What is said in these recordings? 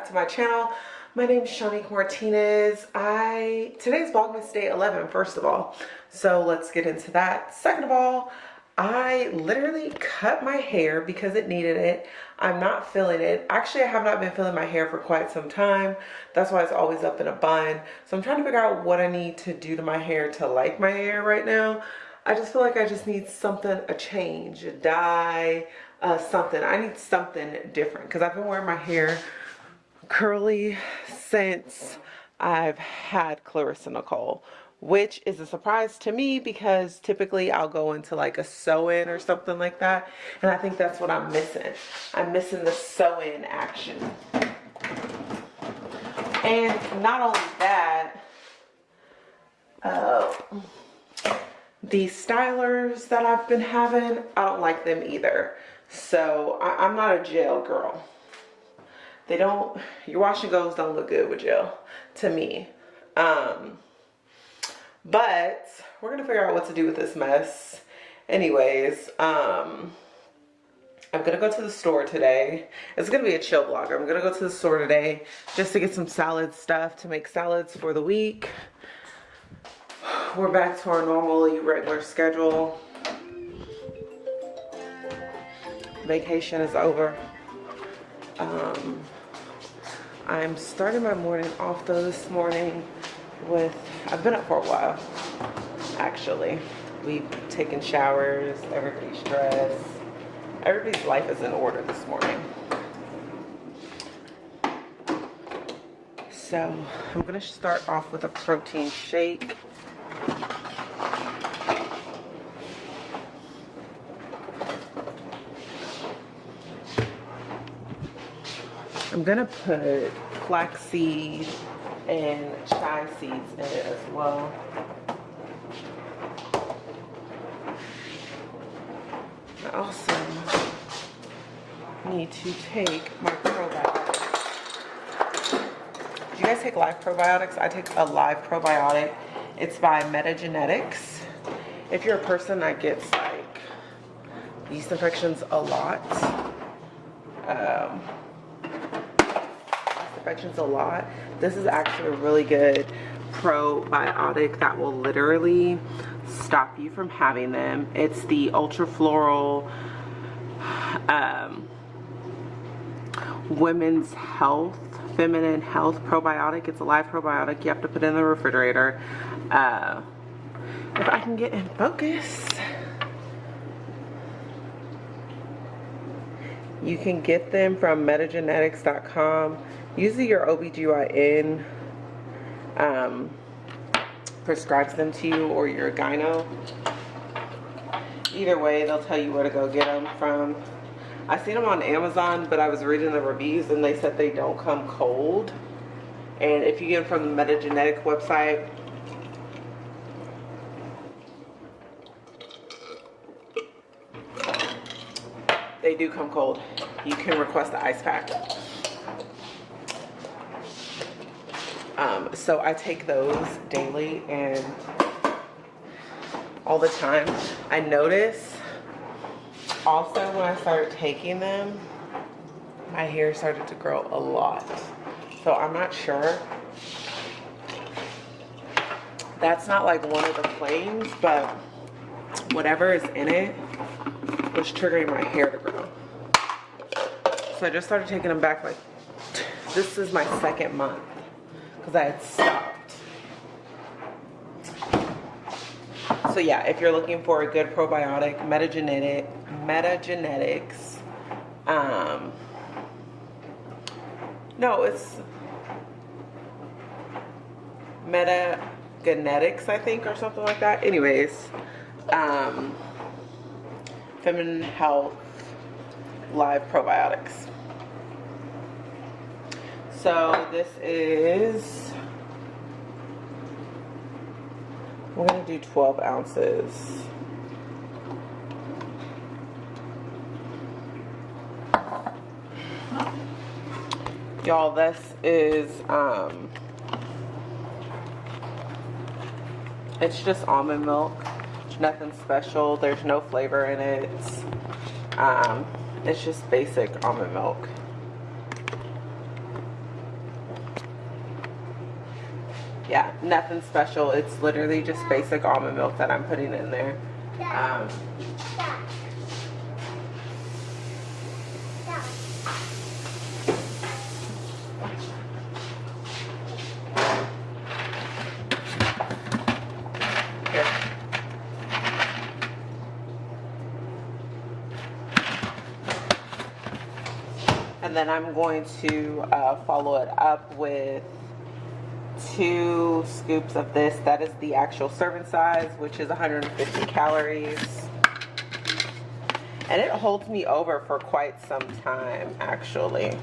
back to my channel. My name is Shanique Martinez. I Today's Vlogmas Day 11, first of all. So let's get into that. Second of all, I literally cut my hair because it needed it. I'm not feeling it. Actually, I have not been feeling my hair for quite some time. That's why it's always up in a bun. So I'm trying to figure out what I need to do to my hair to like my hair right now. I just feel like I just need something, a change, a dye, uh, something. I need something different because I've been wearing my hair curly since I've had Clarissa Nicole which is a surprise to me because typically I'll go into like a sew-in or something like that and I think that's what I'm missing. I'm missing the sew-in action. And not only that, uh, the stylers that I've been having, I don't like them either. So I, am not a gel girl. They don't, your wash and goes don't look good with gel to me. Um, but we're going to figure out what to do with this mess. Anyways, um, I'm to go to the store today. It's to be a chill vlog. I'm to go to the store today just to get some salad stuff to make salads for the week. We're back to our normally regular schedule. Vacation is over. Um, I'm starting my morning off though this morning with, I've been up for a while, actually. We've taken showers, everybody's dressed. Everybody's life is in order this morning. So I'm gonna start off with a protein shake. I'm gonna put flax flaxseed and chia seeds in it as well. I also need to take my probiotics. Do you guys take live probiotics? I take a live probiotic. It's by Metagenetics. If you're a person that gets like yeast infections a lot, um, infections a lot, this is actually a really good probiotic that will literally stop you from having them. It's the Ultra Floral um, Women's Health, Feminine Health Probiotic. It's a live probiotic. You have to put in the refrigerator. Uh, if I can get in focus. You can get them from metagenetics.com usually your OBGYN um, prescribes them to you or your gyno. Either way, they'll tell you where to go get them from. I seen them on Amazon, but I was reading the reviews and they said they don't come cold. And if you get them from the Metagenetic website, they do come cold. You can request the ice pack. Um, so I take those daily and all the time. I notice also when I started taking them, my hair started to grow a lot. So I'm not sure. That's not like one of the flames, but whatever is in it was triggering my hair to grow. So I just started taking them back like, this is my second month because I had stopped. So yeah, if you're looking for a good probiotic, metagenetic, metagenetics, um, no, it's metagenetics, I think, or something like that. Anyways, um, feminine health live probiotics. So this is, we're gonna do 12 ounces. Y'all, this is, um, it's just almond milk nothing special. There's no flavor in it. Um, it's just basic almond milk. Yeah, nothing special. It's literally just basic almond milk that I'm putting in there. Um, And then I'm going to uh, follow it up with two scoops of this. That is the actual serving size, which is 150 calories. And it holds me over for quite some time, actually.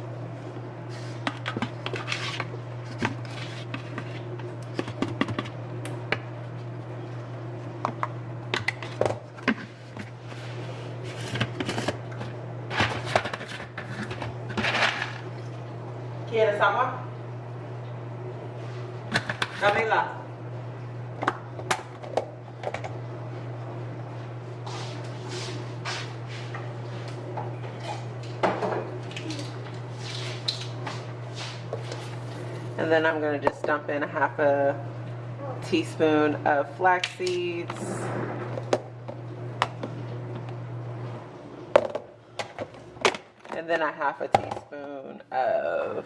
¿Quieres agua? Camila. And then I'm going to just dump in a half a teaspoon of flax seeds. And then a half a teaspoon of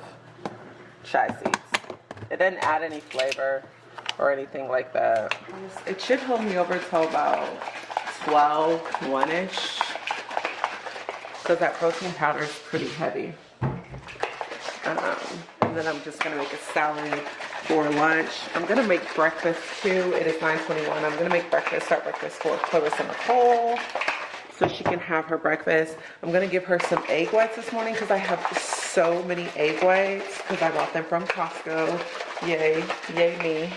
chai seeds. It didn't add any flavor or anything like that. It should hold me over till about 12, 1-ish. So that protein powder is pretty heavy. Um, and then I'm just to make a salad for lunch. I'm to make breakfast too. It is 9.21. I'm to make breakfast, start breakfast for Clarissa Nicole so she can have her breakfast. I'm to give her some egg whites this morning because I have so many egg whites because I bought them from Costco. Yay. Yay me.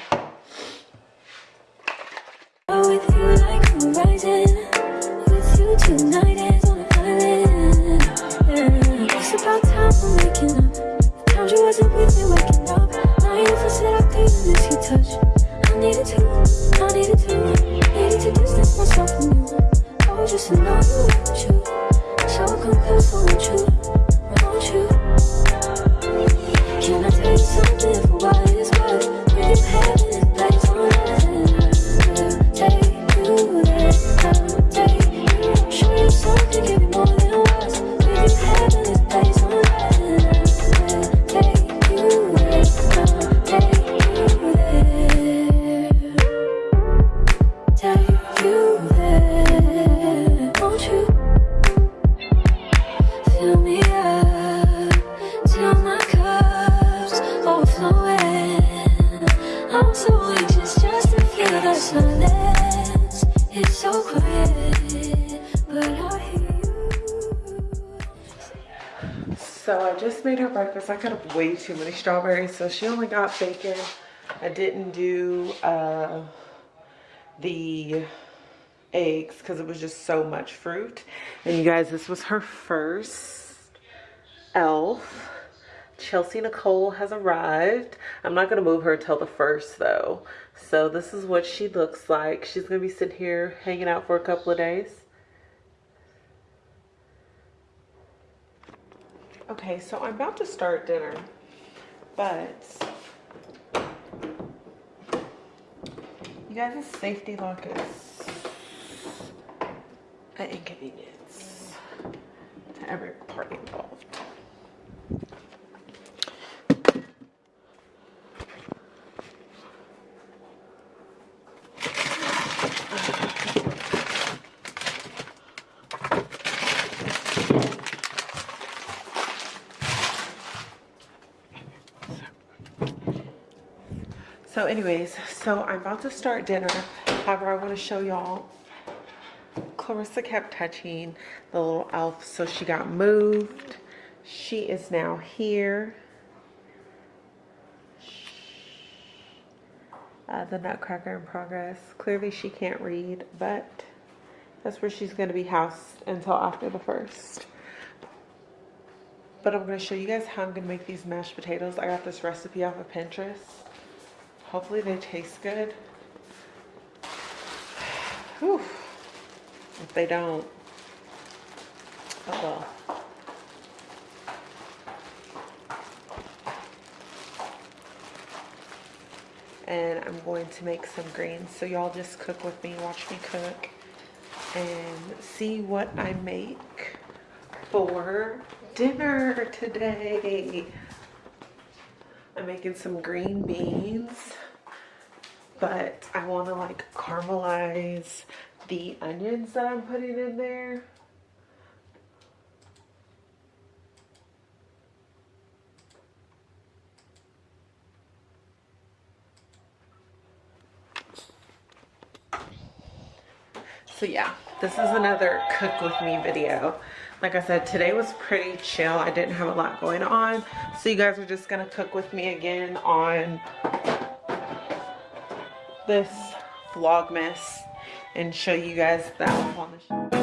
Breakfast. I cut up way too many strawberries, so she only got bacon. I didn't do uh, the eggs because it was just so much fruit. And you guys, this was her first elf. Chelsea Nicole has arrived. I'm not going to move her until the first though. So this is what she looks like. She's going to be sitting here hanging out for a couple of days. Okay, so I'm about to start dinner, but you guys, safety lock is an inconvenience to every So anyways, so I'm about to start dinner. However, I want to show y'all. Clarissa kept touching the little elf, so she got moved. She is now here. Uh, the Nutcracker in progress. Clearly she can't read, but that's where she's going to be housed until after the first. But I'm going to show you guys how I'm going to make these mashed potatoes. I got this recipe off of Pinterest. Hopefully they taste good. Whew. If they don't, oh well. and I'm going to make some greens. So y'all just cook with me, watch me cook, and see what I make for dinner today. I'm making some green beans, but I want to like caramelize the onions that I'm putting in there. So yeah, this is another cook with me video. Like I said, today was pretty chill. I didn't have a lot going on. So you guys are just gonna cook with me again on this Vlogmas and show you guys that on the big